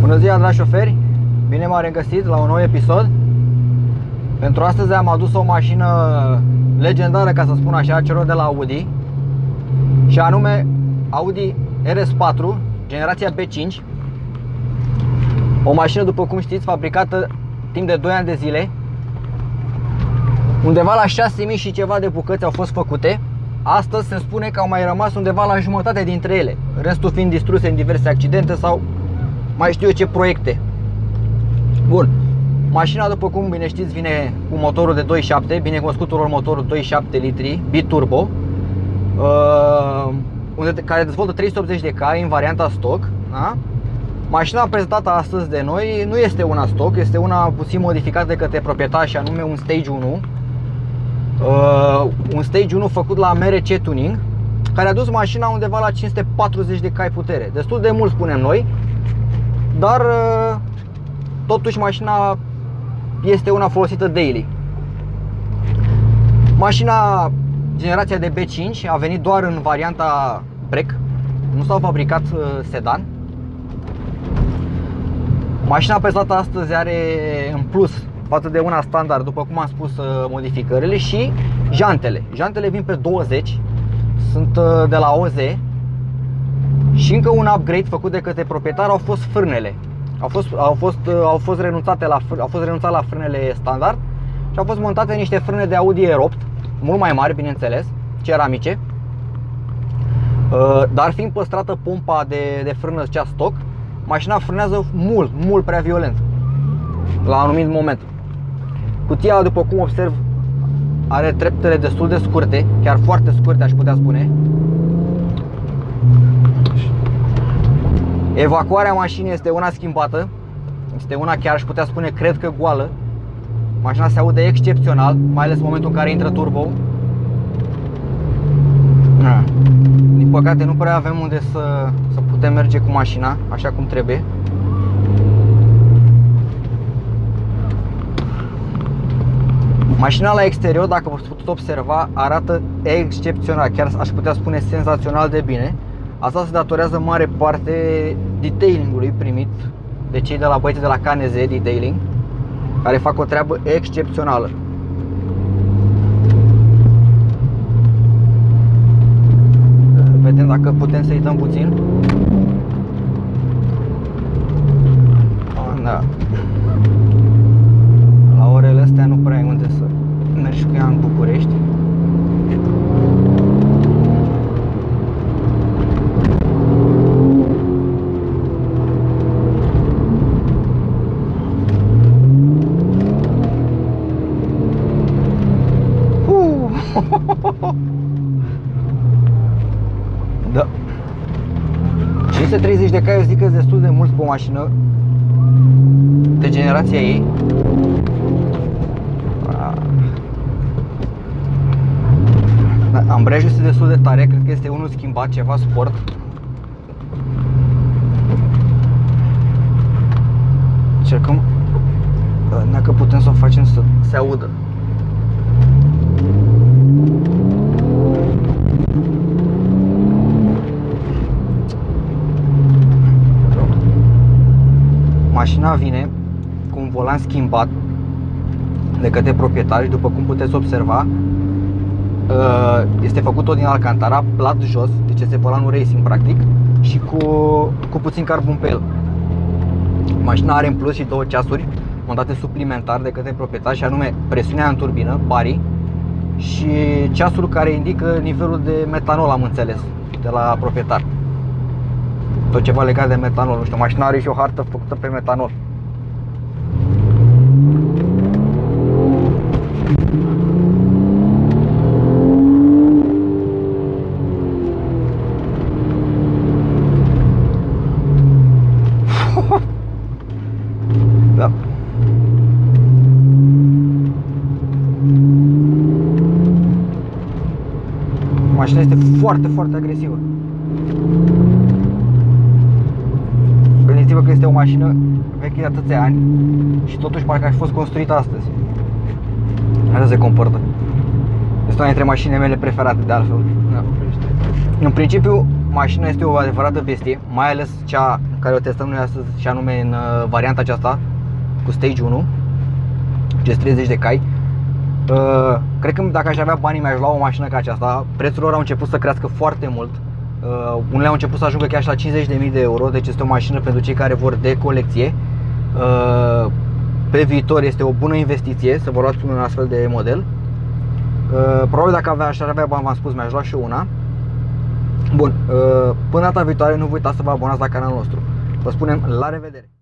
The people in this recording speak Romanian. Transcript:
Bună ziua, dragi șoferi! Bine m-am regăsit la un nou episod. Pentru astăzi am adus o mașină legendară, ca să spun așa, celor de la Audi și anume Audi RS4, generația B5 O mașină, după cum știți, fabricată timp de 2 ani de zile Undeva la 6000 și ceva de bucăți au fost făcute Astăzi se spune că au mai rămas undeva la jumătate dintre ele Restul fiind distruse în diverse accidente sau mai știu eu ce proiecte. Bun, mașina după cum bine știți vine cu motorul de 2.7 Bine cunoscutul motorul 2.7 litri biturbo uh, unde, care dezvoltă 380 de cai în varianta stock da? Mașina prezentată astăzi de noi nu este una stock, este una puțin modificată de către proprietar și anume un Stage 1 uh, Un Stage 1 făcut la MRC Tuning care a dus mașina undeva la 540 de cai putere. Destul de mult spunem noi Dar uh, totuși mașina este una folosită daily. Mașina generația de B5 a venit doar în varianta break. Nu s-au fabricat uh, sedan. Mașina prezentată astăzi are în plus față de una standard, după cum am spus, uh, modificările și jantele. Jantele vin pe 20, sunt uh, de la OZ și încă un upgrade făcut de către proprietar au fost frânele. Au fost, au fost, au fost, renunțate la, au fost renunțat la frânele standard și au fost montate niște frâne de Audi R8 mult mai mari, bineînțeles, ceramice uh, Dar fiind păstrată pompa de, de frână cea stock Mașina frânează mult, mult prea violent La un anumit moment Cutia, după cum observ, are treptele destul de scurte Chiar foarte scurte, aș putea spune Evacuarea mașinii este una schimbată Este una chiar aș putea spune, cred că goală Mașina se aude excepțional, mai ales în momentul în care intră turbo. Din păcate nu prea avem unde să, să putem merge cu mașina așa cum trebuie. Mașina la exterior, dacă v-ați putut observa, arată excepțional, chiar aș putea spune senzațional de bine. Asta se datorează mare parte detailingului primit de cei de la băieții de la KNZ Detailing care fac o treabă excepțională. Vedem dacă putem să-i dăm puțin. Da. 530 de cai eu zic că destul de mult pe o mașină. De generația ei. Da, Ambrejul este destul de tare, cred că este unul schimbat, ceva sport. Încercăm dacă putem să o facem să se audă Mașina vine cu un volan schimbat de către proprietar și după cum puteți observa. Uh, este făcut tot din Alcantara, plat jos, deci este volanul racing practic și cu, cu puțin carbon pe el. Mașina are în plus și două ceasuri montate suplimentar de către proprietar și anume presiunea în turbină, bari și ceasul care indică nivelul de metanol, am înțeles, de la proprietar tot ceva legat de metanol, nu știu, mașina are și o hartă făcută pe metanol. Da. Mașina este foarte, foarte agresivă Gândiți-vă că este o mașină veche de atâția ani și totuși parcă aș fost construită astăzi. Așa se comportă. Este una dintre mașinile mele preferate de altfel. Da. În principiu, mașina este o adevărată bestie, mai ales cea care o testăm noi astăzi și anume în uh, varianta aceasta cu Stage 1 GS30 de cai uh, Cred că dacă aș avea banii mi-aș lua o mașină ca aceasta Prețurile lor au început să crească foarte mult uh, Unele au început să ajungă chiar și la 50.000 de euro Deci este o mașină pentru cei care vor de colecție. Uh, Pe viitor este o bună investiție să vă luați un astfel de model. Uh, Probabil dacă avea, aș avea bani, v-am spus, mi-aș lua și una. Bun, uh, până data viitoare nu vă uitați să vă abonați la canalul nostru. Vă spunem la revedere!